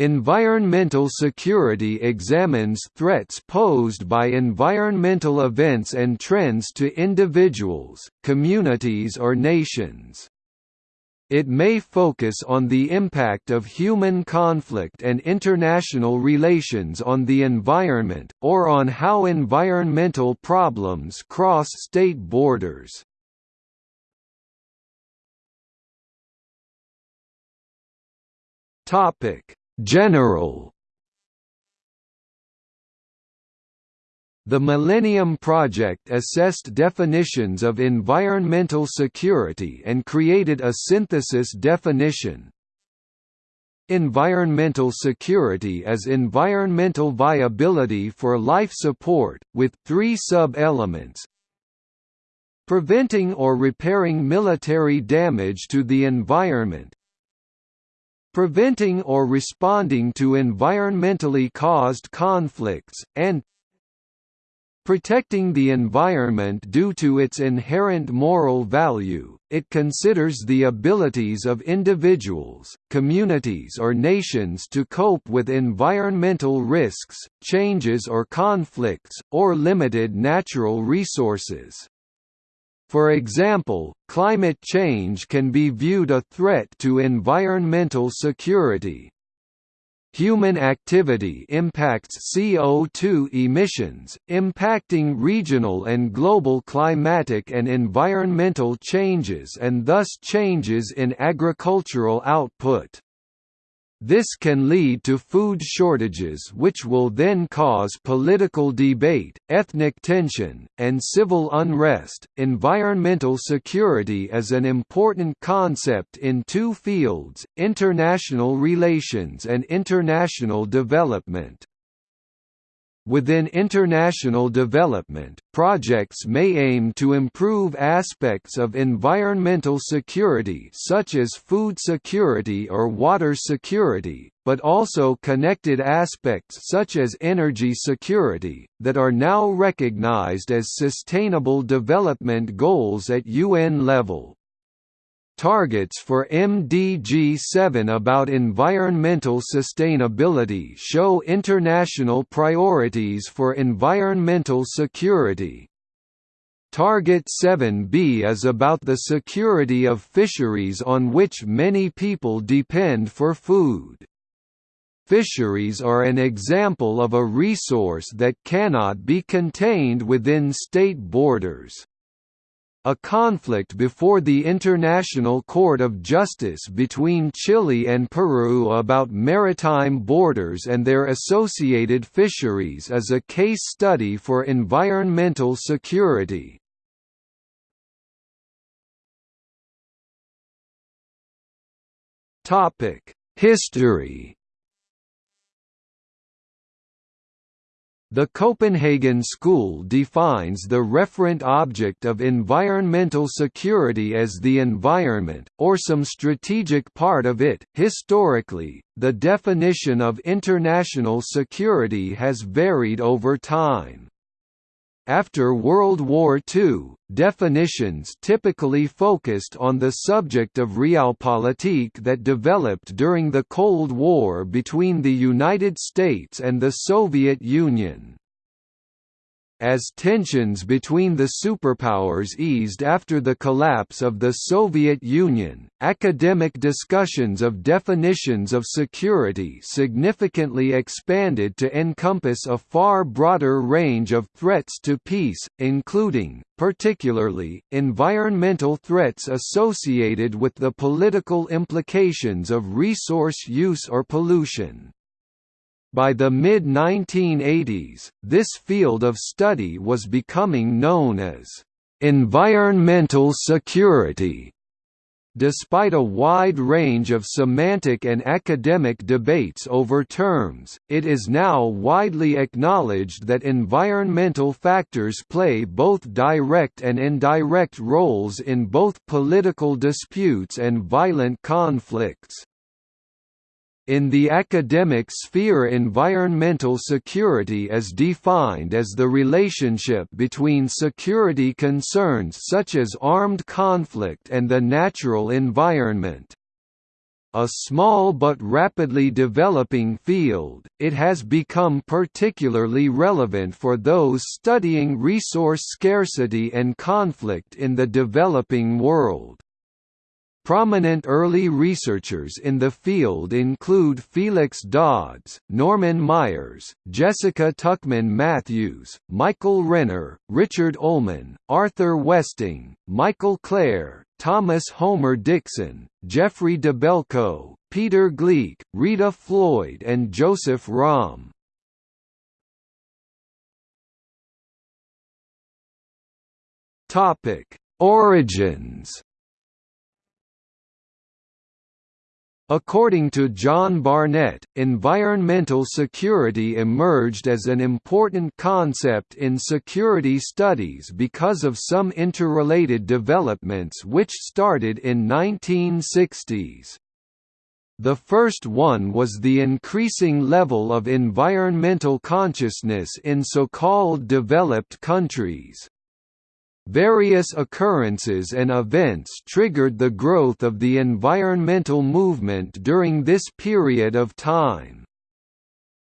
Environmental security examines threats posed by environmental events and trends to individuals, communities or nations. It may focus on the impact of human conflict and international relations on the environment, or on how environmental problems cross state borders. Topic General. The Millennium Project assessed definitions of environmental security and created a synthesis definition. Environmental security is environmental viability for life support, with three sub-elements. Preventing or repairing military damage to the environment preventing or responding to environmentally caused conflicts, and protecting the environment due to its inherent moral value. It considers the abilities of individuals, communities or nations to cope with environmental risks, changes or conflicts, or limited natural resources. For example, climate change can be viewed a threat to environmental security. Human activity impacts CO2 emissions, impacting regional and global climatic and environmental changes and thus changes in agricultural output. This can lead to food shortages which will then cause political debate, ethnic tension, and civil unrest. Environmental security is an important concept in two fields, international relations and international development. Within international development, projects may aim to improve aspects of environmental security such as food security or water security, but also connected aspects such as energy security, that are now recognized as sustainable development goals at UN level. Targets for MDG-7 about environmental sustainability show international priorities for environmental security. Target 7b is about the security of fisheries on which many people depend for food. Fisheries are an example of a resource that cannot be contained within state borders. A conflict before the International Court of Justice between Chile and Peru about maritime borders and their associated fisheries is a case study for environmental security. History The Copenhagen School defines the referent object of environmental security as the environment, or some strategic part of it. Historically, the definition of international security has varied over time. After World War II, definitions typically focused on the subject of realpolitik that developed during the Cold War between the United States and the Soviet Union. As tensions between the superpowers eased after the collapse of the Soviet Union, academic discussions of definitions of security significantly expanded to encompass a far broader range of threats to peace, including, particularly, environmental threats associated with the political implications of resource use or pollution. By the mid-1980s, this field of study was becoming known as environmental security. Despite a wide range of semantic and academic debates over terms, it is now widely acknowledged that environmental factors play both direct and indirect roles in both political disputes and violent conflicts. In the academic sphere environmental security is defined as the relationship between security concerns such as armed conflict and the natural environment. a small but rapidly developing field, it has become particularly relevant for those studying resource scarcity and conflict in the developing world. Prominent early researchers in the field include Felix Dodds, Norman Myers, Jessica Tuchman Mathews, Michael Renner, Richard Ullman, Arthur Westing, Michael Klare, Thomas Homer Dixon, Geoffrey Dabelko, Peter Gleick, Rita Floyd and Joseph Romm. Origins According to John Barnett, environmental security emerged as an important concept in security studies because of some interrelated developments which started in 1960s. The first one was the increasing level of environmental consciousness in so-called developed countries. Various occurrences and events triggered the growth of the environmental movement during this period of time.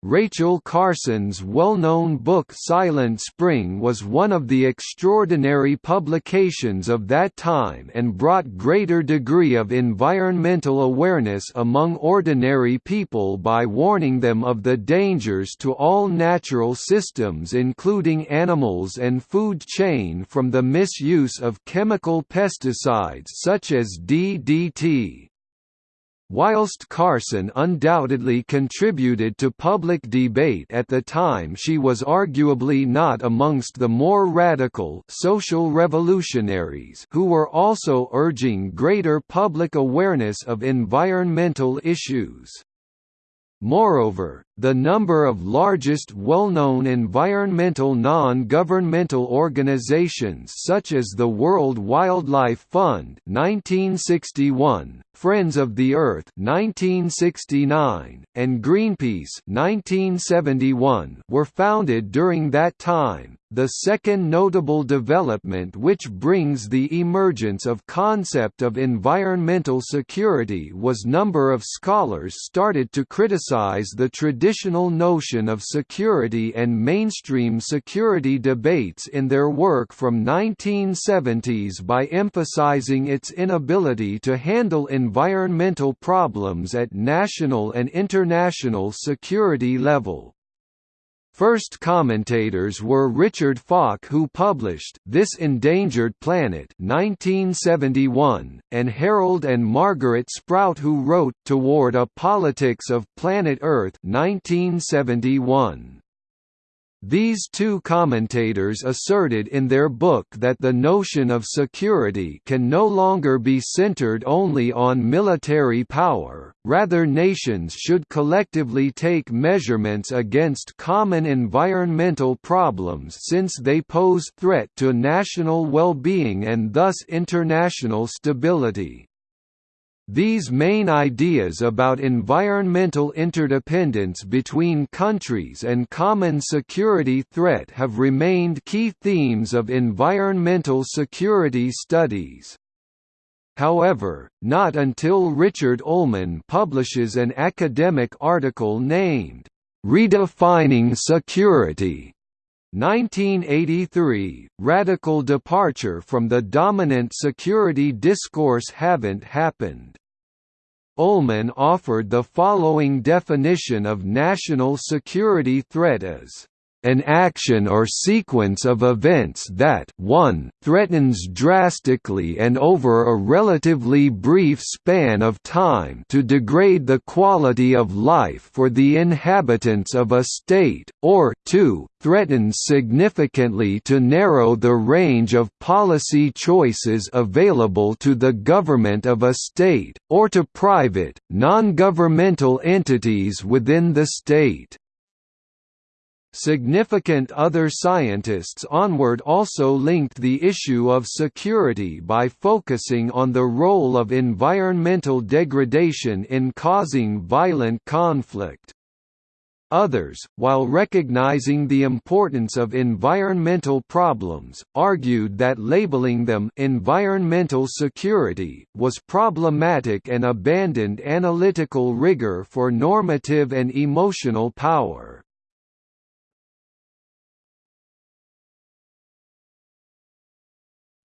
Rachel Carson's well-known book Silent Spring was one of the extraordinary publications of that time and brought greater degree of environmental awareness among ordinary people by warning them of the dangers to all natural systems including animals and food chain from the misuse of chemical pesticides such as DDT. Whilst Carson undoubtedly contributed to public debate at the time she was arguably not amongst the more radical social revolutionaries who were also urging greater public awareness of environmental issues. Moreover, the number of largest well-known environmental non-governmental organizations such as the World Wildlife Fund 1961, Friends of the Earth 1969, and Greenpeace 1971 were founded during that time. The second notable development which brings the emergence of concept of environmental security was number of scholars started to criticize the traditional notion of security and mainstream security debates in their work from 1970s by emphasizing its inability to handle environmental problems at national and international security level. First commentators were Richard Falk who published This Endangered Planet 1971, and Harold and Margaret Sprout who wrote Toward a Politics of Planet Earth 1971. These two commentators asserted in their book that the notion of security can no longer be centered only on military power, rather nations should collectively take measurements against common environmental problems since they pose threat to national well-being and thus international stability. These main ideas about environmental interdependence between countries and common security threat have remained key themes of environmental security studies. However, not until Richard Ullman publishes an academic article named, "'Redefining Security' 1983, radical departure from the dominant security discourse haven't happened. Ullman offered the following definition of national security threat as an action or sequence of events that 1 threatens drastically and over a relatively brief span of time to degrade the quality of life for the inhabitants of a state, or 2 threatens significantly to narrow the range of policy choices available to the government of a state, or to private, non-governmental entities within the state. Significant other scientists onward also linked the issue of security by focusing on the role of environmental degradation in causing violent conflict. Others, while recognizing the importance of environmental problems, argued that labeling them environmental security was problematic and abandoned analytical rigor for normative and emotional power.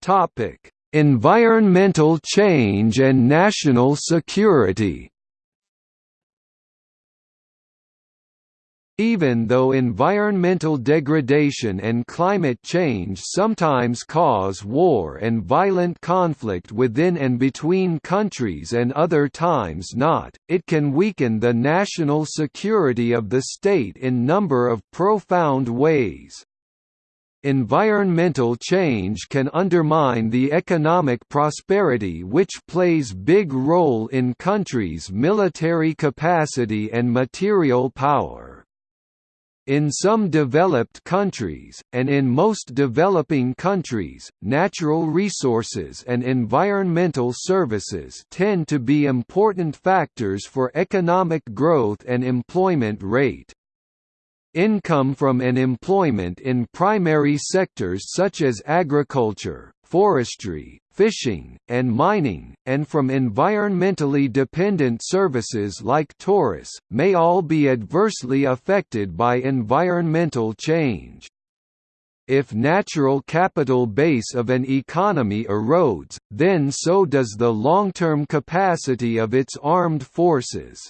Topic: Environmental change and national security. Even though environmental degradation and climate change sometimes cause war and violent conflict within and between countries and other times not, it can weaken the national security of the state in number of profound ways. Environmental change can undermine the economic prosperity which plays big role in countries' military capacity and material power. In some developed countries, and in most developing countries, natural resources and environmental services tend to be important factors for economic growth and employment rate. Income from and employment in primary sectors such as agriculture, forestry, fishing, and mining, and from environmentally dependent services like tourists, may all be adversely affected by environmental change. If natural capital base of an economy erodes, then so does the long-term capacity of its armed forces.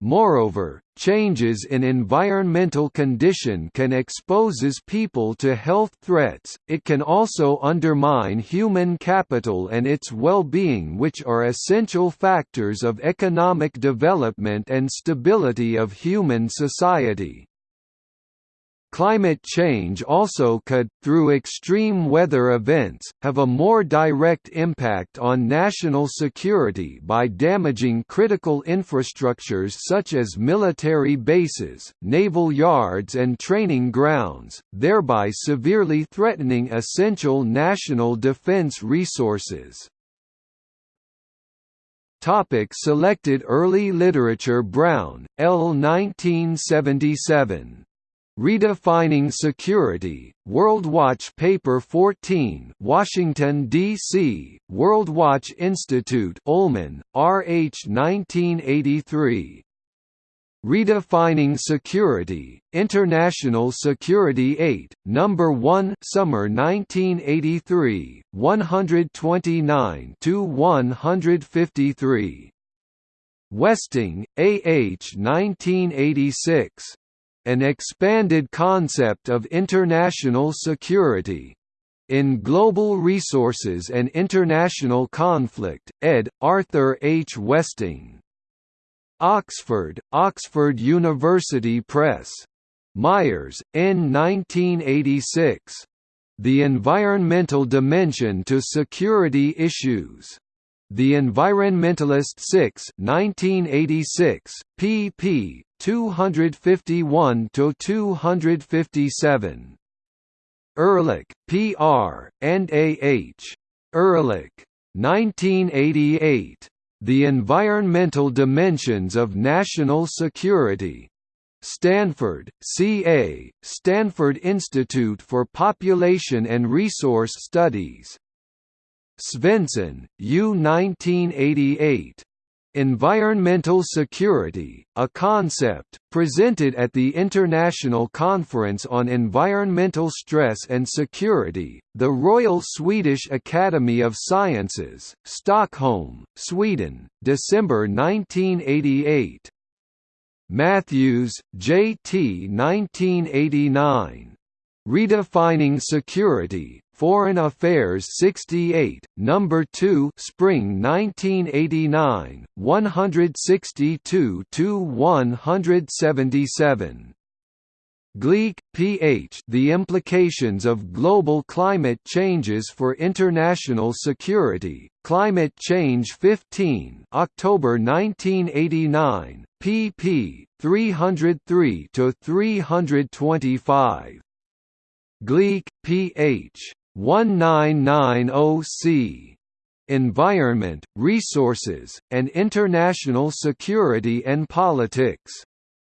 Moreover, changes in environmental condition can exposes people to health threats, it can also undermine human capital and its well-being which are essential factors of economic development and stability of human society. Climate change also could, through extreme weather events, have a more direct impact on national security by damaging critical infrastructures such as military bases, naval yards and training grounds, thereby severely threatening essential national defense resources. Topic selected early literature Brown, L. 1977. Redefining Security, WorldWatch Paper 14 Washington, D.C., WorldWatch Institute Ullman, R.H. 1983. Redefining Security, International Security 8, No. 1 Summer 1983, 129–153. Westing, A. H. 1986 an expanded concept of international security. In Global Resources and International Conflict, ed. Arthur H. Westing. Oxford, Oxford University Press. Myers, N. 1986. The Environmental Dimension to Security Issues. The Environmentalist 6 1986, pp. 251 to 257. Ehrlich, P.R., and A.H. Ehrlich. 1988. The Environmental Dimensions of National Security. Stanford, C.A., Stanford Institute for Population and Resource Studies. Svensson, U. 1988. Environmental security, a concept, presented at the International Conference on Environmental Stress and Security, the Royal Swedish Academy of Sciences, Stockholm, Sweden, December 1988. Mathews, J. T. 1989. Redefining Security, Foreign Affairs 68, Number 2, Spring 1989, 162 to 177. Gleick, P.H. The Implications of Global Climate Changes for International Security, Climate Change 15 October 1989, pp. 303–325. Gleick, P.H. 1990C. Environment, Resources, and International Security and Politics.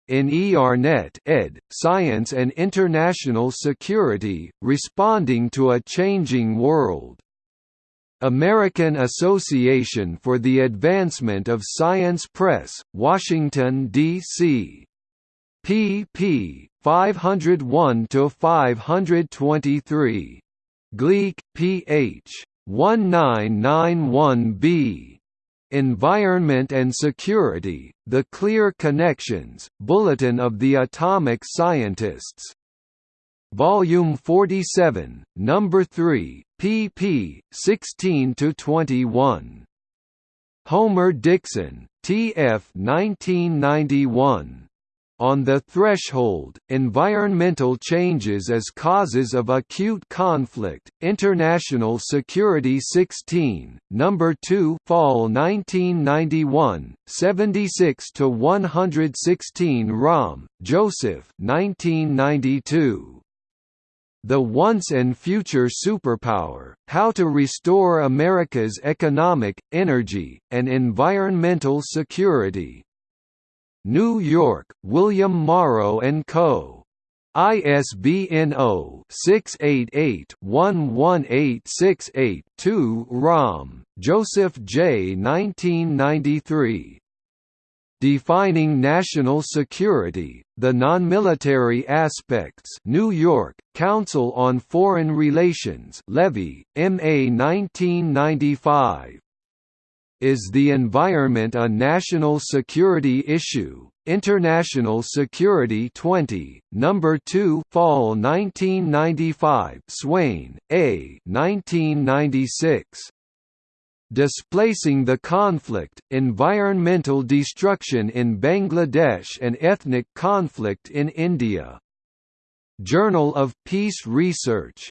in ERNet ed. Science and International Security, Responding to a Changing World. American Association for the Advancement of Science Press, Washington, D.C. pp. 501–523. Gleick, P.H. 1991b. Environment and Security, The Clear Connections, Bulletin of the Atomic Scientists. Volume 47, Number 3, pp. 16–21. Homer Dixon, T.F. 1991. On the Threshold, Environmental Changes as Causes of Acute Conflict, International Security 16, No. 2 Fall 1991, 76–116 Romm, Joseph 1992. The Once and Future Superpower, How to Restore America's Economic, Energy, and Environmental Security New York, William Morrow & Co. ISBN 0-688-11868-2 Romm, Joseph J. 1993. Defining National Security, The Nonmilitary Aspects New York, Council on Foreign Relations Levy, M.A. 1995. Is the environment a national security issue? International Security 20, Number 2, Fall 1995. Swain, A. 1996. Displacing the Conflict, Environmental Destruction in Bangladesh and Ethnic Conflict in India. Journal of Peace Research.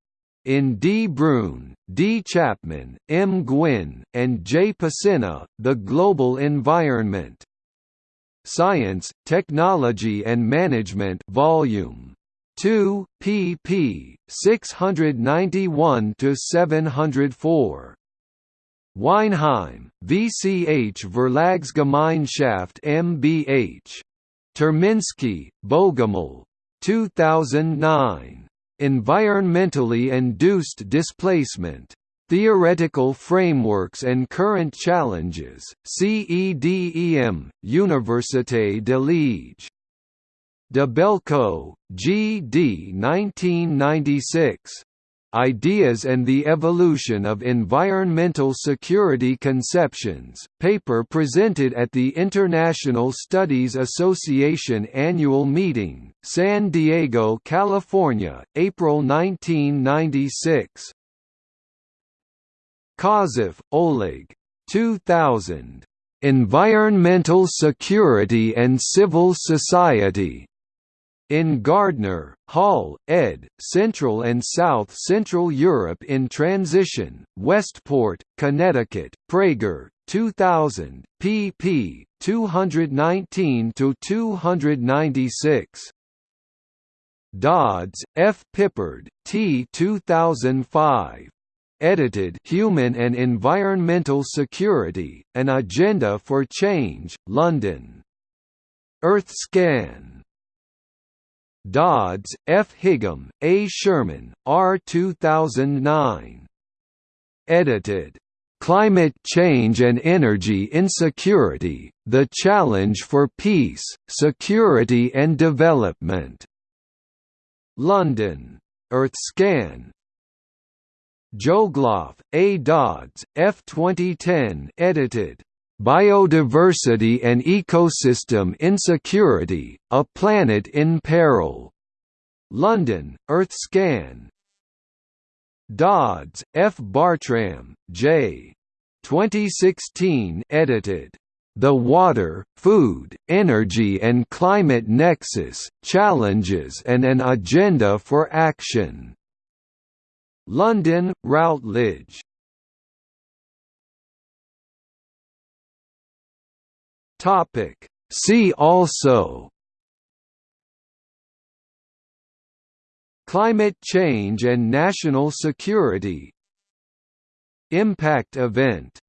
In D. Brune, D. Chapman, M. Gwynne, and J. Pacyna, The Global Environment. Science, Technology and Management Volume 2, pp. 691–704. Weinheim, VCH Verlagsgemeinschaft MBH. Terminski, Bogumil. 2009. Environmentally Induced Displacement. Theoretical Frameworks and Current Challenges, CEDEM, Université de Liège. Dabelko, G. D. 1996. Ideas and the Evolution of Environmental Security Conceptions, paper presented at the International Studies Association Annual Meeting, San Diego, California, April 1996. Kobtzeff, Oleg. 2000. Environmental Security and Civil Society. In Gardner, Hall, ed., Central and South Central Europe in Transition, Westport, Connecticut, Praeger, 2000, pp. 219–296. Dodds, F. Pippard, T. 2005. Edited Human and Environmental Security, An Agenda for Change, London. EarthScan Dodds, F. Higham, A. Sherman, R. 2009. Edited. Climate Change and Energy Insecurity, The Challenge for Peace, Security and Development. London. EarthScan. Djoghlaf, A. Dodds, F. 2010 edited. Biodiversity and Ecosystem Insecurity, A Planet in Peril. London, EarthScan. Dodds, F. Bartram, J. 2016 edited. The Water, Food, Energy and Climate Nexus, Challenges and an Agenda for Action. London, Routledge. See also. Climate change and national security. Impact event